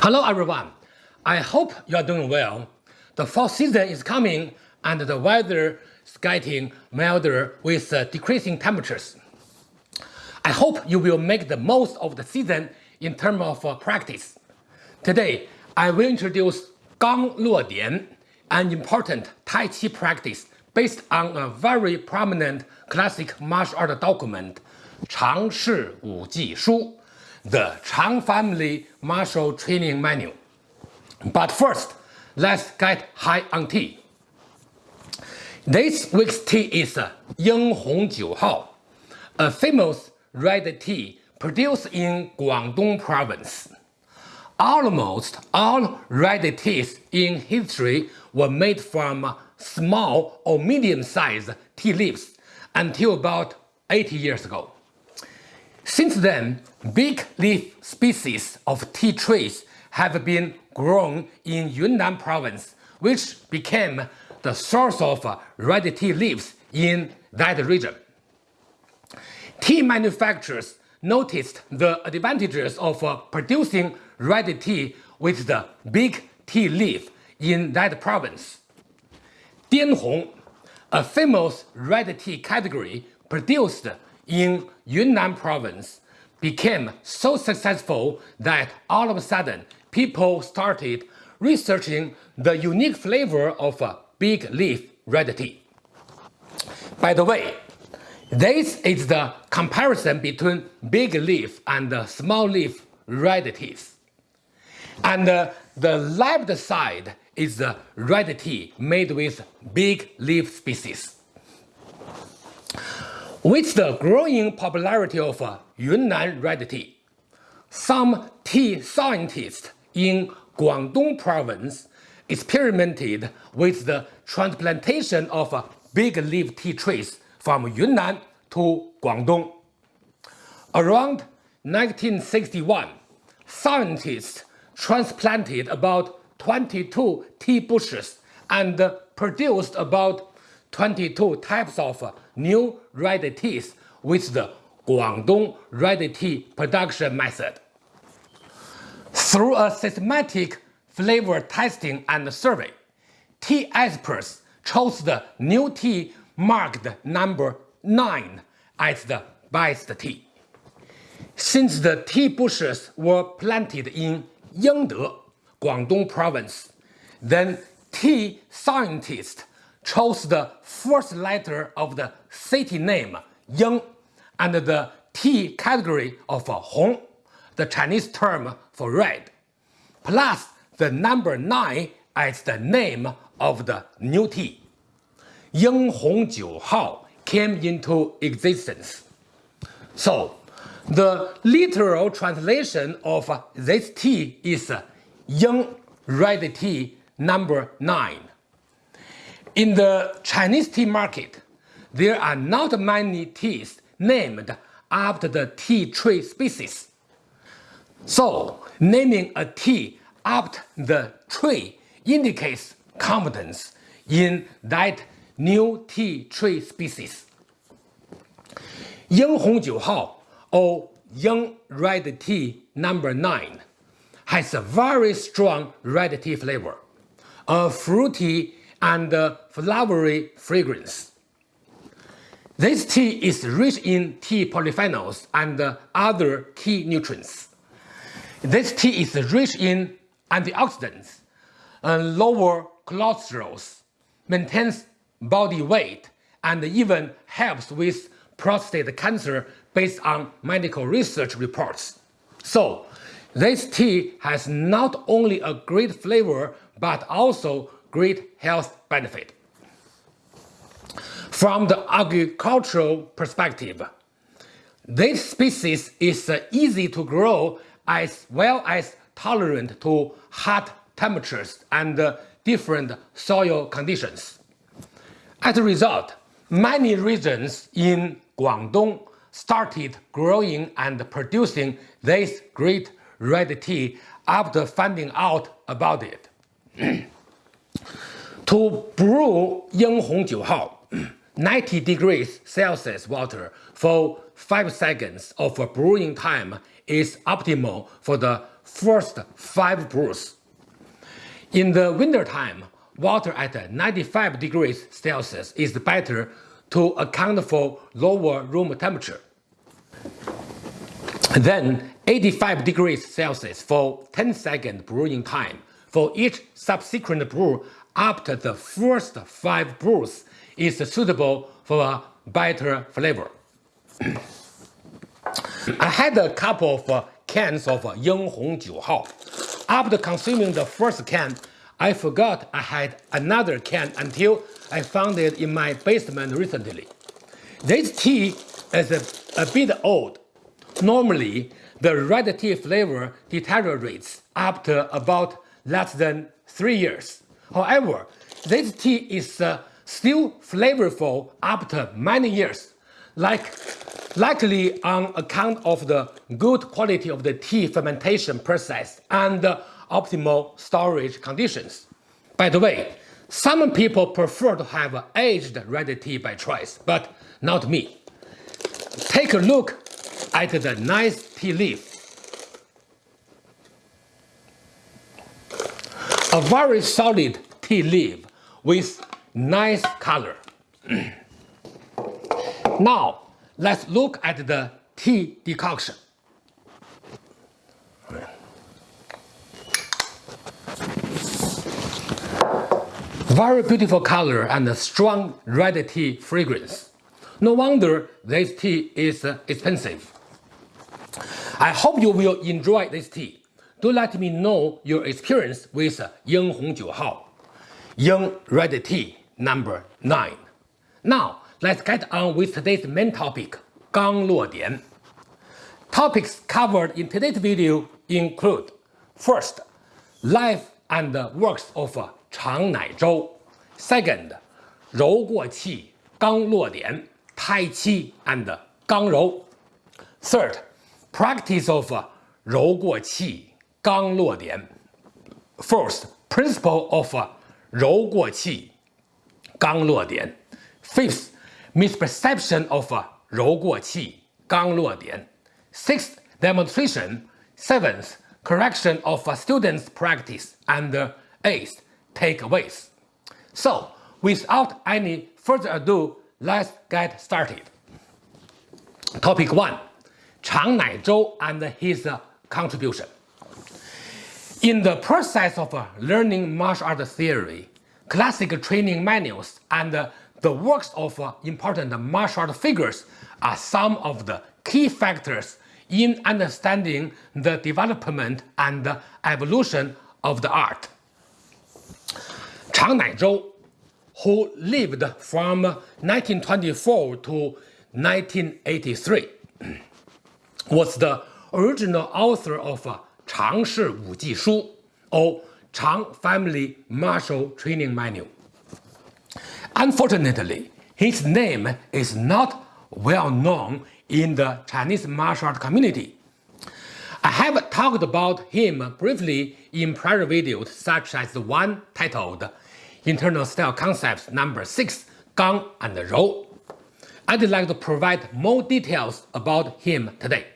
Hello everyone. I hope you are doing well. The fall season is coming and the weather is getting milder with uh, decreasing temperatures. I hope you will make the most of the season in terms of uh, practice. Today, I will introduce Gang Luo Dian, an important Tai Chi practice based on a very prominent classic martial art document, Chang Shi Wu Ji Shu, the Chang Family Martial Training Manual. But first, let's get high on tea. This week's tea is Ying Hong Jiu Hao, a famous red tea produced in Guangdong province. Almost all red teas in history were made from small or medium-sized tea leaves until about 80 years ago. Since then, big leaf species of tea trees have been grown in Yunnan province, which became the source of red tea leaves in that region. Tea manufacturers noticed the advantages of uh, producing red tea with the big tea leaf in that province. Dianhong, a famous red tea category produced in Yunnan province became so successful that all of a sudden people started researching the unique flavor of big leaf red tea. By the way, this is the comparison between big leaf and small leaf red teas. And uh, the left side is the red tea made with big leaf species. With the growing popularity of uh, Yunnan red tea, some tea scientists in Guangdong province experimented with the transplantation of uh, big leaf tea trees from Yunnan to Guangdong. Around 1961, scientists transplanted about 22 tea bushes and uh, produced about 22 types of new red teas with the Guangdong red tea production method. Through a systematic flavor testing and survey, tea experts chose the new tea marked number 9 as the best tea. Since the tea bushes were planted in Yingde, Guangdong province, then tea scientists chose the first letter of the city name Ying and the tea category of Hong, the Chinese term for red, plus the number 9 as the name of the new tea. Ying Hong Jiu Hao came into existence. So, the literal translation of this tea is Ying Red Tea number 9. In the Chinese tea market, there are not many teas named after the tea tree species. So, naming a tea after the tree indicates confidence in that new tea tree species. Ying Hong Jiu Hao or Ying Red Tea number 9 has a very strong red tea flavor, a fruity and flowery fragrance. This tea is rich in tea polyphenols and other key nutrients. This tea is rich in antioxidants, and lower cholesterol, maintains body weight, and even helps with prostate cancer based on medical research reports. So, this tea has not only a great flavor but also great health benefit. From the agricultural perspective, this species is easy to grow as well as tolerant to hot temperatures and different soil conditions. As a result, many regions in Guangdong started growing and producing this great red tea after finding out about it. To brew Ying Hong Jiu Hao, 90 degrees Celsius water for 5 seconds of brewing time is optimal for the first five brews. In the winter time, water at 95 degrees Celsius is better to account for lower room temperature. Then 85 degrees Celsius for 10 second brewing time for each subsequent brew after the first 5 brews is suitable for a better flavor. I had a couple of uh, cans of uh, Ying Hong Jiu Hao. After consuming the first can, I forgot I had another can until I found it in my basement recently. This tea is a, a bit old. Normally, the red tea flavor deteriorates after about less than 3 years. However, this tea is uh, still flavorful after many years, like likely on account of the good quality of the tea fermentation process and optimal storage conditions. By the way, some people prefer to have aged red tea by choice, but not me. Take a look at the nice tea leaf. A very solid tea leaf with nice color. now, let's look at the tea decoction. Very beautiful color and strong red tea fragrance. No wonder this tea is expensive. I hope you will enjoy this tea do let me know your experience with Ying Hong Jiu Hao, Ying Red Tea number 9. Now, let's get on with today's main topic, Gang Luo Dian. Topics covered in today's video include First, life and works of Chang Nai Zhou. Second, Rou Guo Qi, Gang Luo Dian, Tai Chi and Gang Rou. Third, practice of Rou Guo Qi, 刚落点 Fourth, principle of 柔过气刚落点 Fifth, misperception of 柔过气刚落点 Sixth, demonstration Seventh, correction of students' practice and eighth, takeaways. So, without any further ado, let's get started. Topic 1. Chang Naizhou and his contribution. In the process of uh, learning martial art theory, classic training manuals and uh, the works of uh, important martial art figures are some of the key factors in understanding the development and evolution of the art. Chang Naizhou, who lived from 1924 to 1983, was the original author of Chang Shi Wu Ji Shu, or Chang Family Martial Training Manual. Unfortunately, his name is not well known in the Chinese martial art community I have talked about him briefly in prior videos such as the one titled Internal Style Concepts number 6 Gang and Rou. I'd like to provide more details about him today.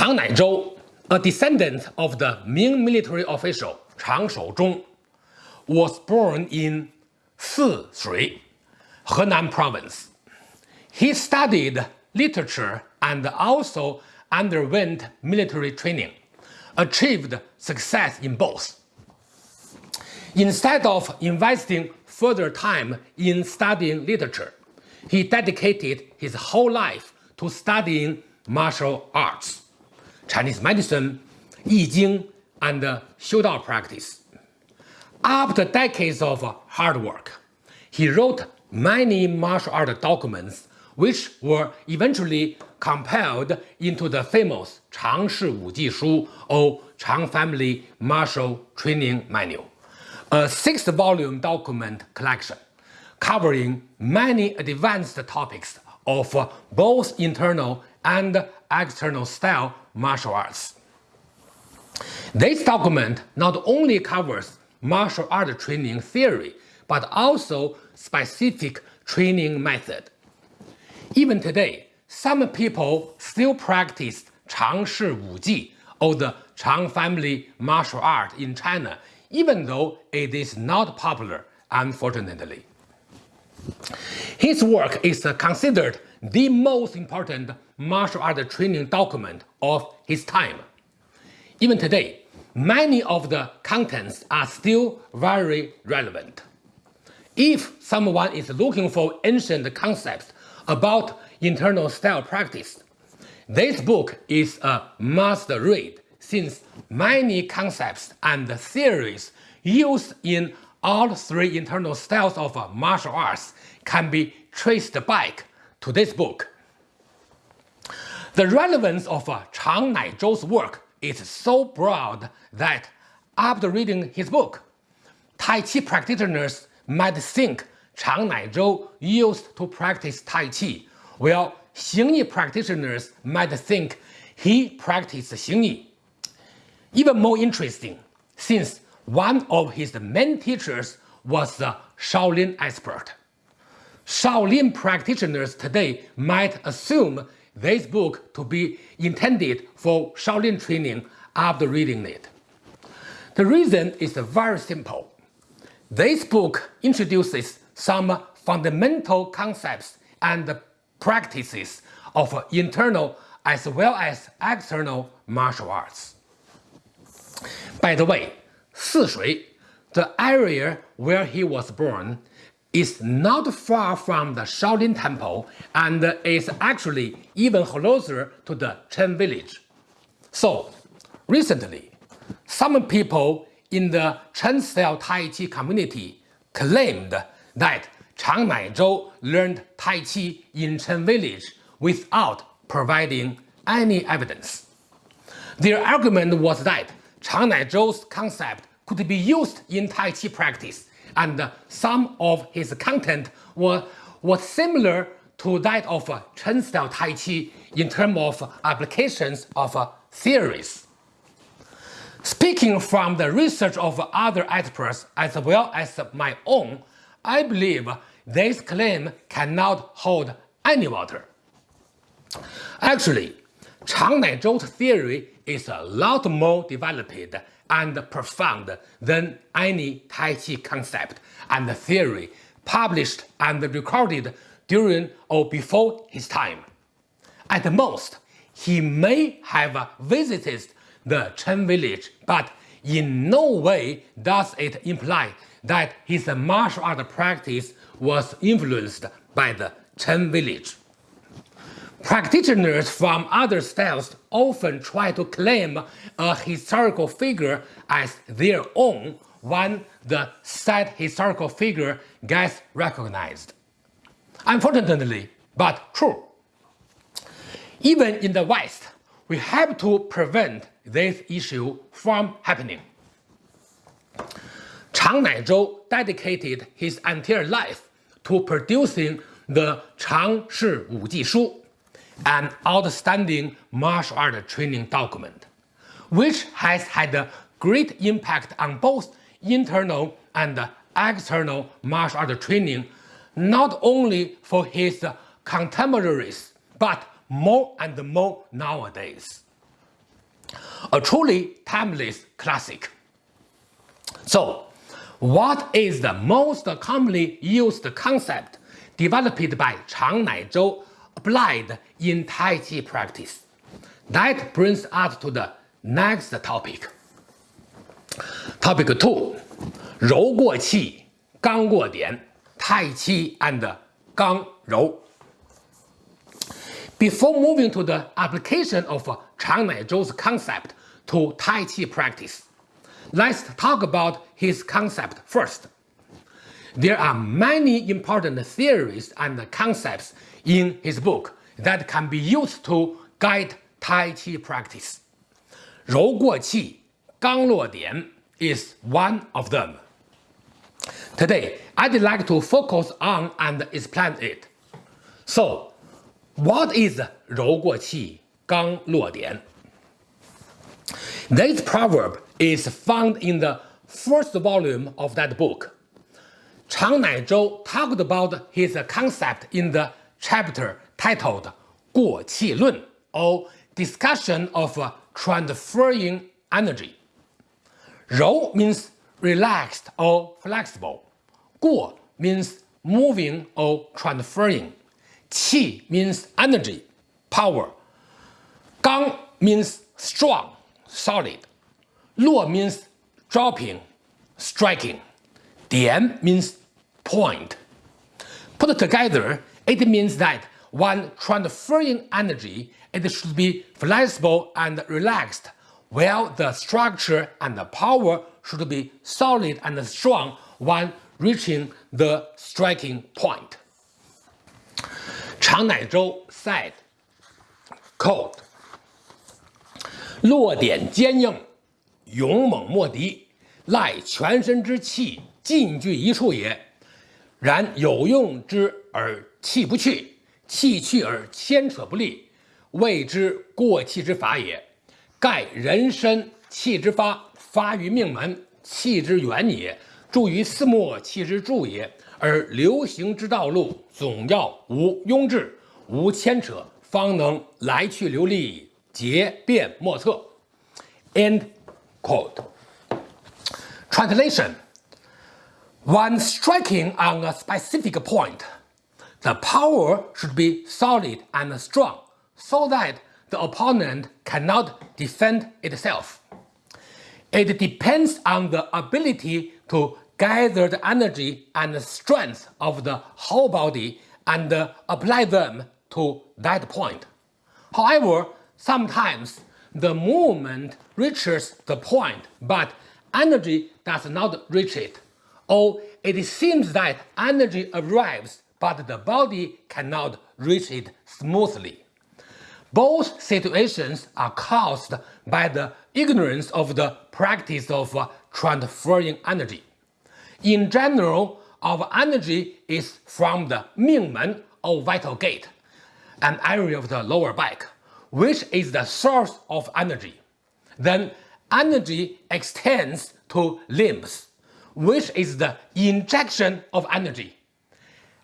Chang Naizhou, a descendant of the Ming military official Chang Shouzhong, was born in Sishui, Henan province. He studied literature and also underwent military training, achieved success in both. Instead of investing further time in studying literature, he dedicated his whole life to studying martial arts, Chinese medicine, Yi Jing, and Xiu Dao practice. After decades of hard work, he wrote many martial art documents which were eventually compiled into the famous Chang Shi Wu Ji Shu or Chang Family Martial Training Manual, a six-volume document collection covering many advanced topics of both internal and external style martial arts. This document not only covers martial art training theory, but also specific training method. Even today, some people still practice Chang Shi Wu Ji or the Chang family martial art in China, even though it is not popular, unfortunately. His work is considered the most important martial art training document of his time. Even today, many of the contents are still very relevant. If someone is looking for ancient concepts about internal style practice, this book is a must read since many concepts and theories used in all three internal styles of martial arts can be traced back to this book. The relevance of uh, Chang Naizhou's work is so broad that after reading his book, Tai Chi practitioners might think Chang Naizhou used to practice Tai Chi, while Xingyi practitioners might think he practiced Xingyi. Even more interesting, since one of his main teachers was a Shaolin expert. Shaolin practitioners today might assume this book to be intended for Shaolin training after reading it. The reason is very simple. This book introduces some fundamental concepts and practices of internal as well as external martial arts. By the way, Sishui, the area where he was born, is not far from the Shaolin Temple and is actually even closer to the Chen village. So, recently, some people in the Chen style Tai Chi community claimed that Chang Naizhou learned Tai Chi in Chen village without providing any evidence. Their argument was that Chang Naizhou's concept could be used in Tai Chi practice and some of his content was, was similar to that of Chen style Tai Chi in terms of applications of theories. Speaking from the research of other experts as well as my own, I believe this claim cannot hold any water. Actually, Chang Naizhou's theory is a lot more developed and profound than any Tai Chi concept and theory published and recorded during or before his time. At most, he may have visited the Chen village, but in no way does it imply that his martial art practice was influenced by the Chen village. Practitioners from other styles often try to claim a historical figure as their own when the said historical figure gets recognized. Unfortunately, but true. Even in the West, we have to prevent this issue from happening. Chang Naizhou dedicated his entire life to producing the Chang Shi Wu Ji Shu, an outstanding martial art training document, which has had a great impact on both internal and external martial art training, not only for his contemporaries, but more and more nowadays. A truly timeless classic. So, what is the most commonly used concept developed by Chang Naizhou applied in Tai Chi practice. That brings us to the next topic. Topic 2 Rou Guo Gang Dian, Tai Chi and Gang Rou. Before moving to the application of Chang Nai concept to Tai Chi practice, let's talk about his concept first. There are many important theories and concepts in his book that can be used to guide Tai Chi practice. Rou Guo Qi, Gang Luo Dian is one of them. Today, I'd like to focus on and explain it. So, what is Rou Guo Qi, Gang Luo Dian? This proverb is found in the first volume of that book, Chang Naizhou talked about his concept in the chapter titled Guo Qi Lun or Discussion of Transferring Energy. Rou means relaxed or flexible. Guo means moving or transferring. Qi means energy, power. Gang means strong, solid. Luo means dropping, striking. Dian means point. Put together, it means that when transferring energy, it should be flexible and relaxed, while the structure and the power should be solid and strong when reaching the striking point. 长乃舟 said, quote, 落点坚硬，勇猛莫敌，赖全身之气尽聚一处也。 然有用之而气不去，气去而牵扯不利，谓之过气之法也。盖人身气之发，发于命门，气之源也；注于四末，气之助也。而流行之道路，总要无庸滞，无牵扯，方能来去流利，节变莫测。End quote. Translation. When striking on a specific point, the power should be solid and strong so that the opponent cannot defend itself. It depends on the ability to gather the energy and strength of the whole body and apply them to that point. However, sometimes the movement reaches the point, but energy does not reach it or it seems that energy arrives but the body cannot reach it smoothly. Both situations are caused by the ignorance of the practice of transferring energy. In general, our energy is from the Mingmen or vital gate, an area of the lower back, which is the source of energy. Then energy extends to limbs, which is the injection of energy.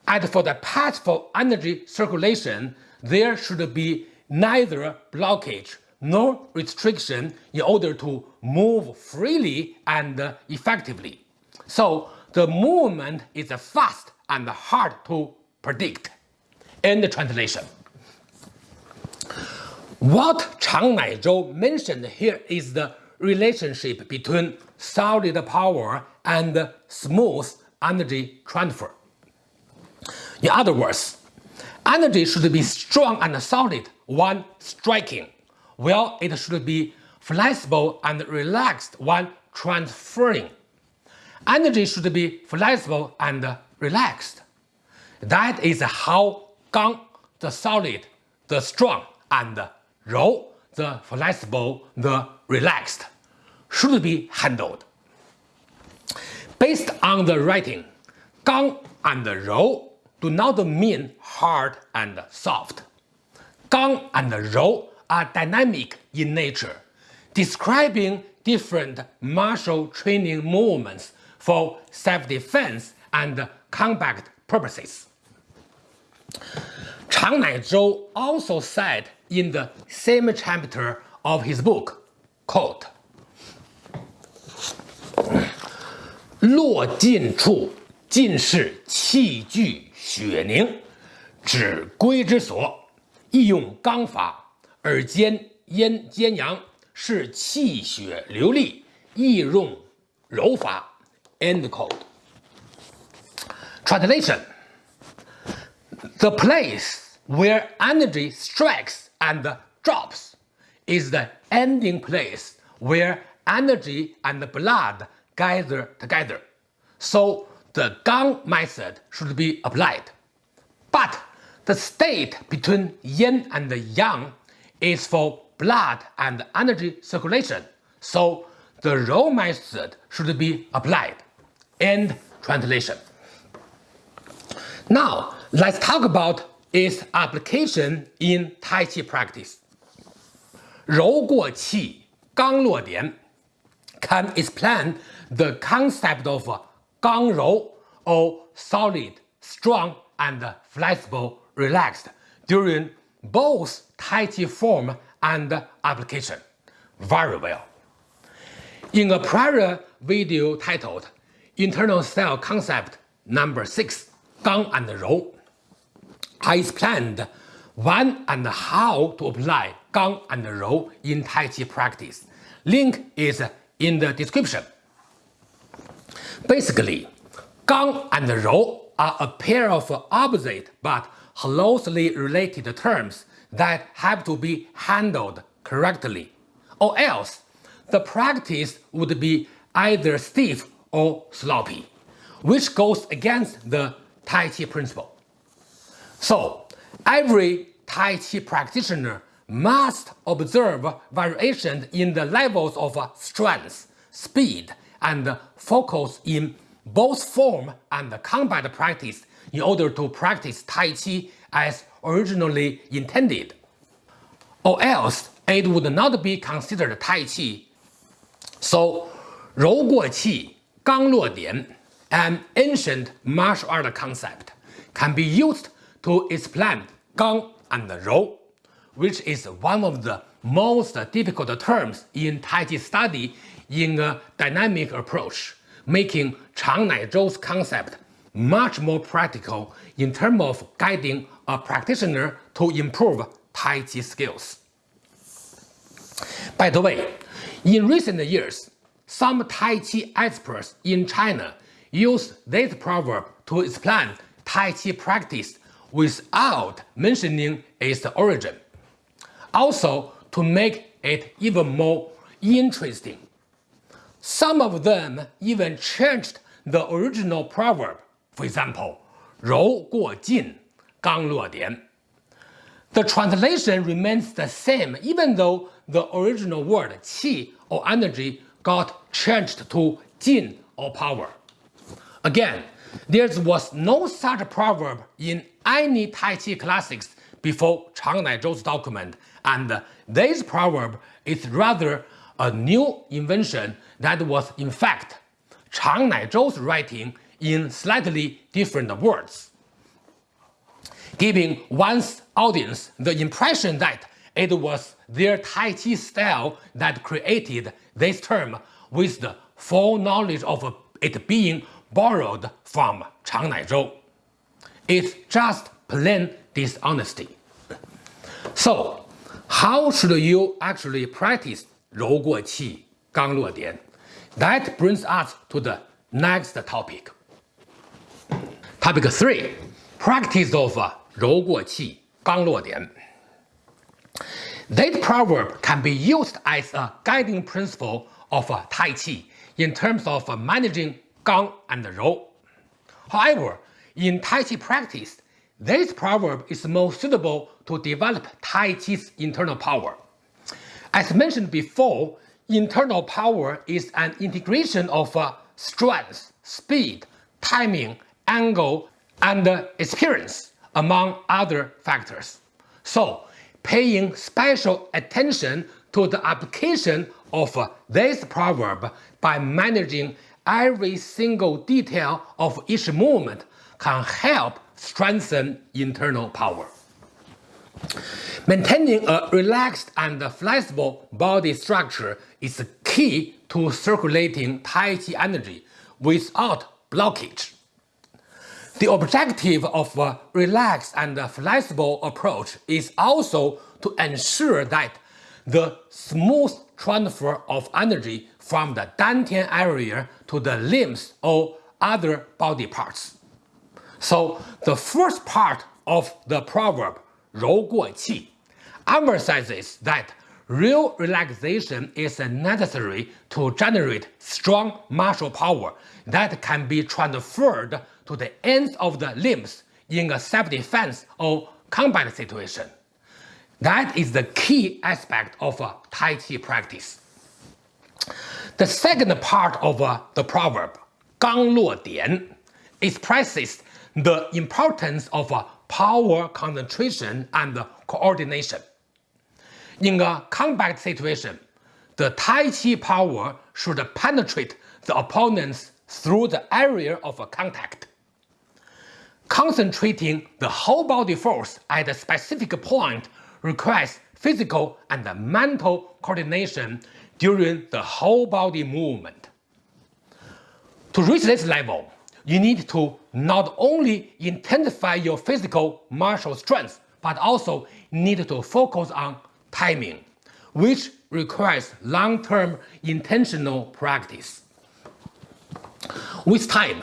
And for the path for energy circulation, there should be neither blockage nor restriction in order to move freely and effectively. So the movement is fast and hard to predict. End translation. What Chang Naizhou mentioned here is the relationship between solid power and smooth energy transfer. In other words, energy should be strong and solid when striking, while it should be flexible and relaxed when transferring. Energy should be flexible and relaxed. That is how Gang, the solid, the strong, and Rou, the flexible, the relaxed, should be handled. Based on the writing, Gang and Rou do not mean hard and soft. Gang and Rou are dynamic in nature, describing different martial training movements for self-defense and combat purposes. Chang Naizhou also said in the same chapter of his book, quote, 落尽处，尽是气聚血凝，指归之所。亦用刚法，而兼阴兼阳，是气血流利；亦用柔法。End quote. Translation: The place where energy strikes and drops is the ending place where energy and blood gather together. So the Gang method should be applied. But the state between yin and yang is for blood and energy circulation. So the Rou method should be applied. End translation. Now, let's talk about its application in Tai Chi practice. 柔过气，刚落点 can explain the concept of 刚柔 or solid, strong, and flexible, relaxed during both Tai Chi form and application very well. In a prior video titled Internal Style Concept Number 6, Gang and Rou, I explained when and how to apply Gang and Rou in Tai Chi practice. Link is in the description. Basically, Gang and Rou are a pair of opposite but closely related terms that have to be handled correctly, or else the practice would be either stiff or sloppy, which goes against the Tai Chi principle. So, Every Tai Chi practitioner must observe variations in the levels of strength, speed, and focus in both form and combat practice in order to practice Tai Chi as originally intended. Or else, it would not be considered Tai Chi. So, Rou Guo Qi, Gang Luo Dian, an ancient martial art concept, can be used to explain Gang and Rou, which is one of the most difficult terms in Tai Chi study in a dynamic approach, making Chang Nai Zhou's concept much more practical in terms of guiding a practitioner to improve Tai Chi skills. By the way, in recent years, some Tai Chi experts in China use this proverb to explain Tai Chi practice without mentioning its origin. Also, to make it even more interesting. Some of them even changed the original proverb. For example, 柔过劲,刚落点. The translation remains the same even though the original word qi or energy got changed to jin or power. Again, there was no such proverb in any Tai Chi classics before Chang Nai Zhou's document, and this proverb is rather a new invention that was in fact Chang Nai Zhou's writing in slightly different words, giving one's audience the impression that it was their Tai Chi style that created this term with the full knowledge of it being borrowed from Changnai Zhou. It's just plain dishonesty. So, how should you actually practice Rou Guo Qi Gang Luo Dian? That brings us to the next topic. Topic 3. Practice of Rou Guo Qi Gang Luo Dian. That proverb can be used as a guiding principle of Tai Chi in terms of managing Gang and. However, in Tai Chi practice, this proverb is more suitable to develop Tai Chi's internal power. As mentioned before, internal power is an integration of uh, strength, speed, timing, angle, and experience, among other factors. So, paying special attention to the application of uh, this proverb by managing every single detail of each movement can help strengthen internal power. Maintaining a relaxed and flexible body structure is key to circulating Tai Chi energy without blockage. The objective of a relaxed and flexible approach is also to ensure that the smooth transfer of energy from the dantian area to the limbs or other body parts. So the first part of the proverb 柔过气 emphasizes that real relaxation is necessary to generate strong martial power that can be transferred to the ends of the limbs in a self-defense or combat situation. That is the key aspect of a Tai Chi practice. The second part of uh, the proverb, 刚落点, expresses the importance of uh, power concentration and coordination. In a combat situation, the Tai Chi power should penetrate the opponents through the area of contact. Concentrating the whole body force at a specific point requires physical and mental coordination during the whole body movement. To reach this level, you need to not only intensify your physical martial strength, but also need to focus on timing, which requires long-term intentional practice. With time,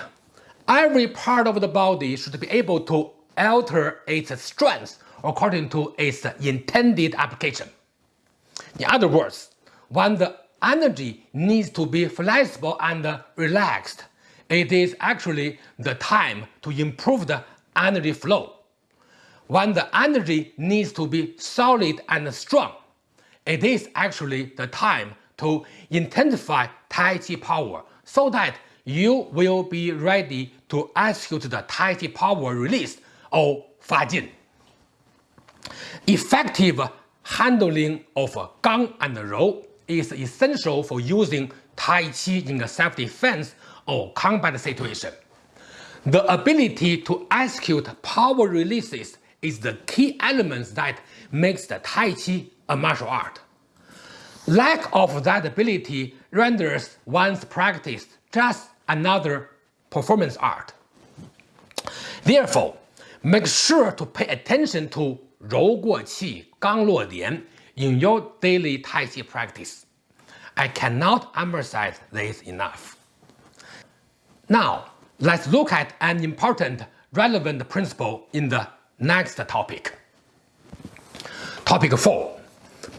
every part of the body should be able to alter its strength according to its intended application. In other words, when the energy needs to be flexible and relaxed, it is actually the time to improve the energy flow. When the energy needs to be solid and strong, it is actually the time to intensify Tai Chi power so that you will be ready to execute the Tai Chi power release or Fajin. Effective handling of Gang and Rou is essential for using Tai Chi in a self-defense or combat situation. The ability to execute power releases is the key element that makes the Tai Chi a martial art. Lack of that ability renders one's practice just another performance art. Therefore, make sure to pay attention to Rou Guo Qi Gang Luo Dian in your daily Tai Chi practice. I cannot emphasize this enough. Now, let's look at an important relevant principle in the next topic. Topic 4.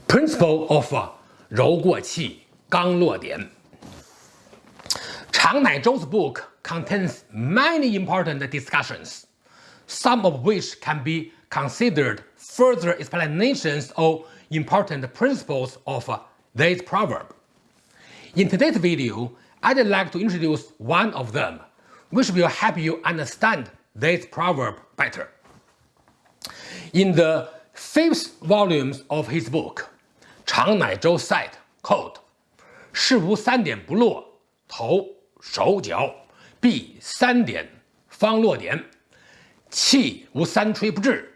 Principle of 柔过气,刚落点 Chang Naizhou's book contains many important discussions, some of which can be considered further explanations of important principles of this proverb. In today's video, I'd like to introduce one of them, which will help you understand this proverb better. In the fifth volume of his book, Chang Naizhou said, quote, 事无三点不落，头手脚必三点方落点，气无三吹不至，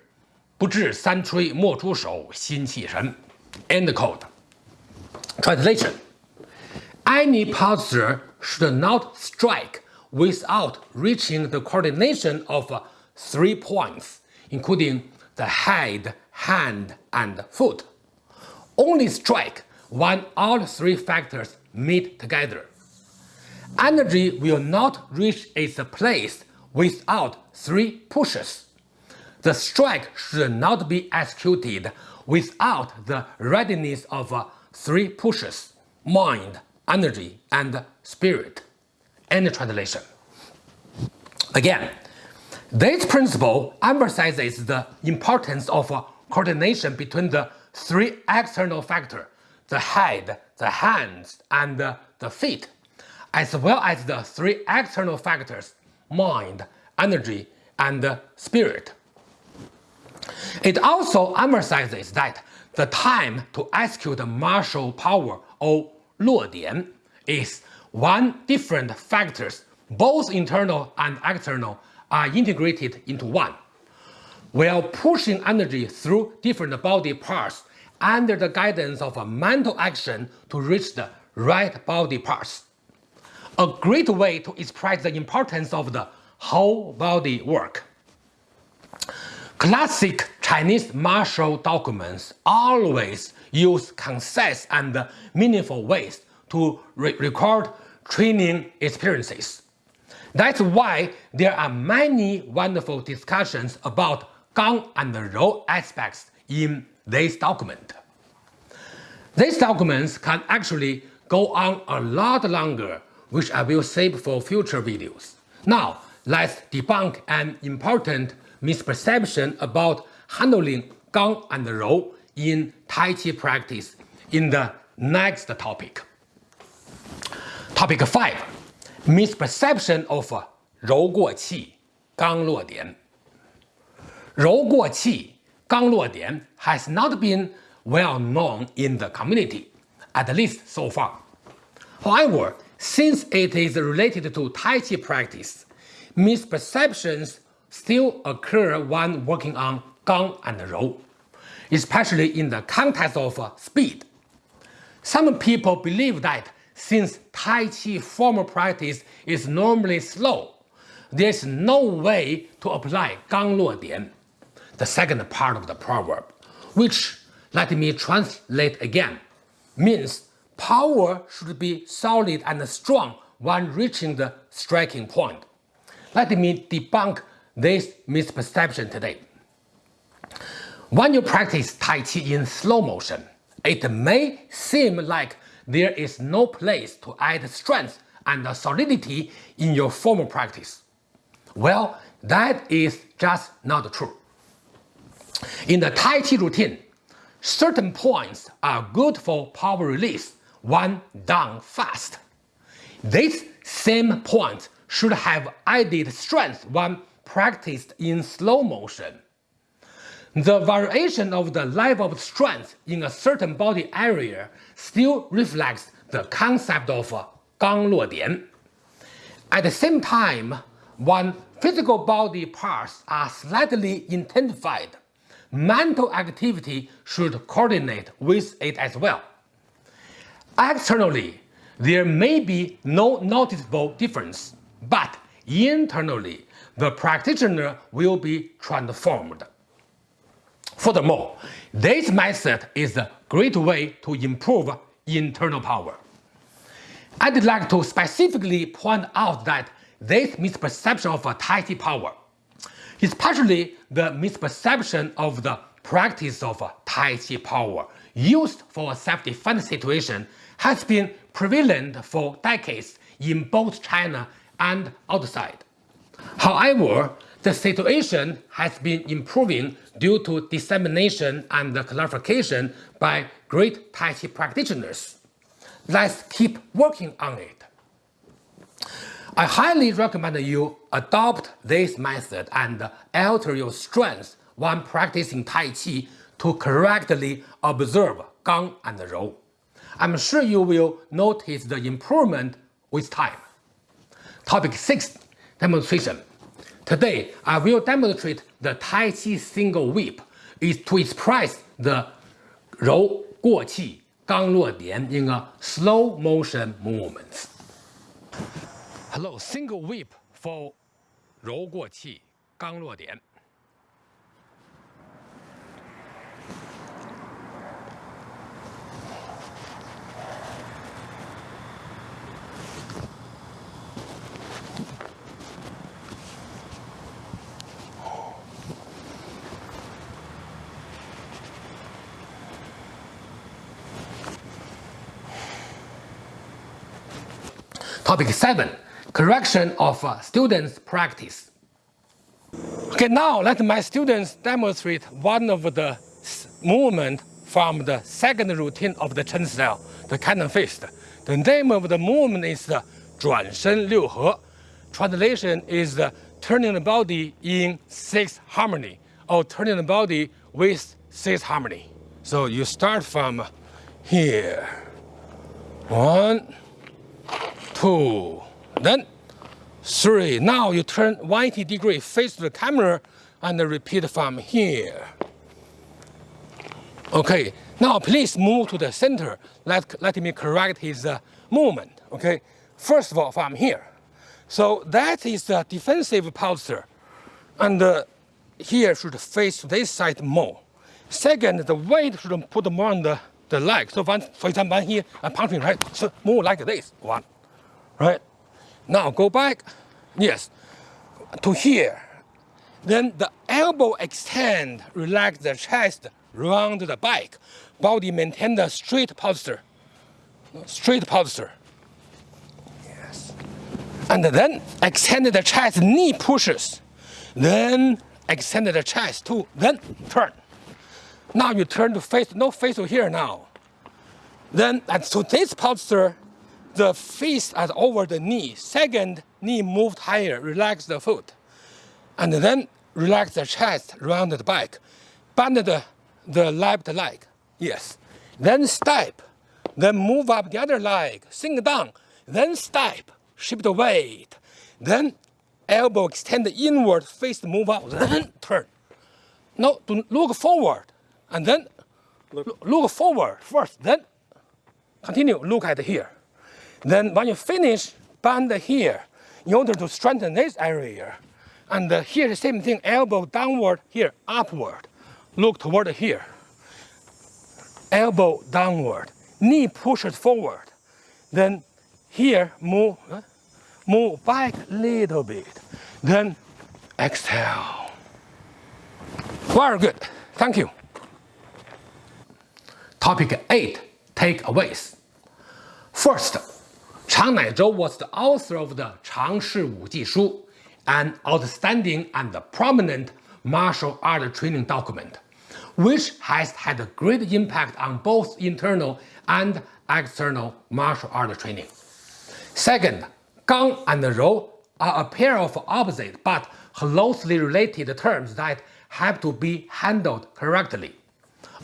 不至三吹莫出手，心气神。End quote. Translation: Any posture should not strike without reaching the coordination of three points, including the head, hand, and foot. Only strike when all three factors meet together energy will not reach its place without three pushes. The strike should not be executed without the readiness of uh, three pushes mind, energy, and spirit. End translation. Again, this principle emphasizes the importance of uh, coordination between the three external factors the head, the hands, and the feet as well as the three external factors mind, energy, and uh, spirit. It also emphasizes that the time to execute martial power or 落点 is one different factors, both internal and external, are integrated into one. While pushing energy through different body parts under the guidance of a mental action to reach the right body parts a great way to express the importance of the whole body work. Classic Chinese martial documents always use concise and meaningful ways to re record training experiences. That's why there are many wonderful discussions about Gang and Rou aspects in this document. These documents can actually go on a lot longer which I will save for future videos. Now, let's debunk an important misperception about handling Gang and Rou in Tai Chi practice in the next topic. Topic 5. Misperception of Rou Guo Qi, Gang Luo Dian. Rou Guo Qi, Gang Luo Dian has not been well known in the community, at least so far. However, since it is related to Tai Chi practice, misperceptions still occur when working on Gang and Rou. especially in the context of speed. Some people believe that since Tai Chi formal practice is normally slow, there's no way to apply Gang Luo Dian, the second part of the proverb, which, let me translate again, means power should be solid and strong when reaching the striking point. Let me debunk this misperception today. When you practice Tai Chi in slow motion, it may seem like there is no place to add strength and solidity in your formal practice. Well, that is just not true. In the Tai Chi routine, certain points are good for power release when done fast. These same points should have added strength when practiced in slow motion. The variation of the level of strength in a certain body area still reflects the concept of Gang Luo Dian. At the same time, when physical body parts are slightly intensified, mental activity should coordinate with it as well. Externally, there may be no noticeable difference, but internally, the practitioner will be transformed. Furthermore, this method is a great way to improve internal power. I'd like to specifically point out that this misperception of Tai Chi power, especially the misperception of the practice of Tai Chi power used for a self-defense situation has been prevalent for decades in both China and outside. However, the situation has been improving due to dissemination and clarification by great Tai Chi practitioners. Let's keep working on it. I highly recommend you adopt this method and alter your strength when practicing Tai Chi to correctly observe Gang and Rou. I'm sure you will notice the improvement with time. Topic 6 Demonstration Today, I will demonstrate the Tai Chi single whip is to express the Rou Guo Qi Gang Luo Dian in a slow motion movement. Hello, single whip for Rou Guo Qi Gang Luo Dian. Topic 7. Correction of uh, students' practice. Okay, now let my students demonstrate one of the movement from the second routine of the Chen style, the cannon fist. The name of the movement is the Zhuan Shen Liu He. Translation is the turning the body in six harmony or turning the body with six harmony. So you start from here. One, two, then three. Now you turn 90 degree, face to the camera, and repeat from here. Okay, now please move to the center. Let, let me correct his uh, movement. Okay, first of all, from here. So that is the defensive posture. And uh, here should face this side more. Second, the weight should put more on the, the leg. So for example, here, I'm punching, right? So move like this, one, right? Now go back, yes, to here. Then the elbow extend, relax the chest, round the back. Body maintain the straight posture, straight posture. Yes. And then extend the chest, knee pushes. Then extend the chest to, then turn. Now you turn to face, no face to here now. Then, and so this posture, the fist at over the knee. Second, knee moved higher, relax the foot. And then relax the chest, round the back. Bend the, the left leg, yes. Then step, then move up the other leg, sink down, then step, shift the weight. Then elbow extend inward, face move up, then turn. Now to look forward, and then look. look forward first, then continue look at here. Then when you finish, bend here in order to strengthen this area. And uh, here the same thing, elbow downward, here upward. Look toward here. Elbow downward, knee pushes forward. Then here move, uh, move back a little bit. Then exhale. Very good. Thank you. Topic 8 Takeaways. First, Chang Naizhou was the author of the Chang Shi Wu Ji Shu, an outstanding and prominent martial art training document, which has had a great impact on both internal and external martial art training. Second, Gang and Rou are a pair of opposite but closely related terms that have to be handled correctly,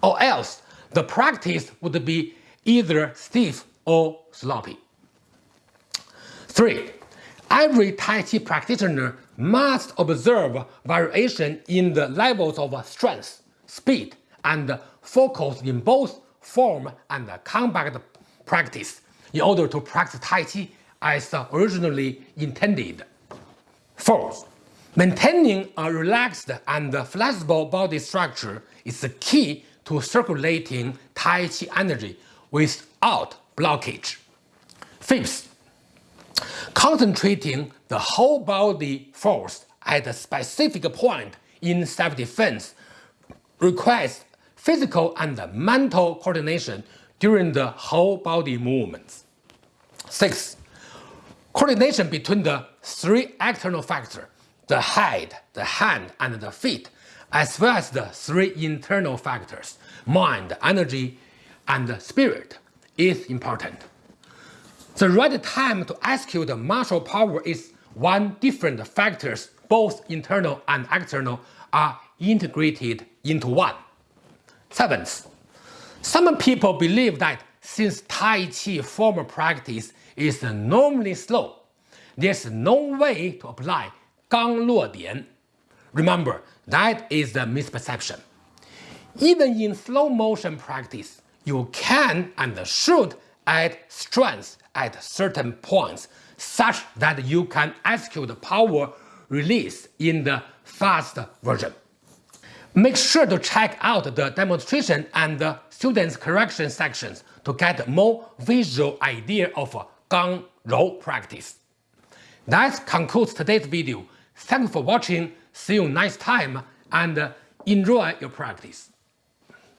or else the practice would be either stiff or sloppy. 3. Every Tai Chi practitioner must observe variation in the levels of strength, speed, and focus in both form and combat practice in order to practice Tai Chi as originally intended. Fourth, maintaining a relaxed and flexible body structure is the key to circulating Tai Chi energy without blockage. Fifth, Concentrating the whole body force at a specific point in self-defense requires physical and mental coordination during the whole body movements. 6. Coordination between the three external factors, the head, the hand, and the feet, as well as the three internal factors, mind, energy, and spirit, is important. The right time to execute martial power is when different factors, both internal and external, are integrated into one. Seventh, some people believe that since Tai Chi formal practice is normally slow, there's no way to apply Gang Luo Dian. Remember, that is the misperception. Even in slow motion practice, you can and should add strength at certain points such that you can execute power release in the fast version. Make sure to check out the demonstration and the students correction sections to get more visual idea of Gang Rou practice. That concludes today's video. Thanks for watching, see you next time and enjoy your practice.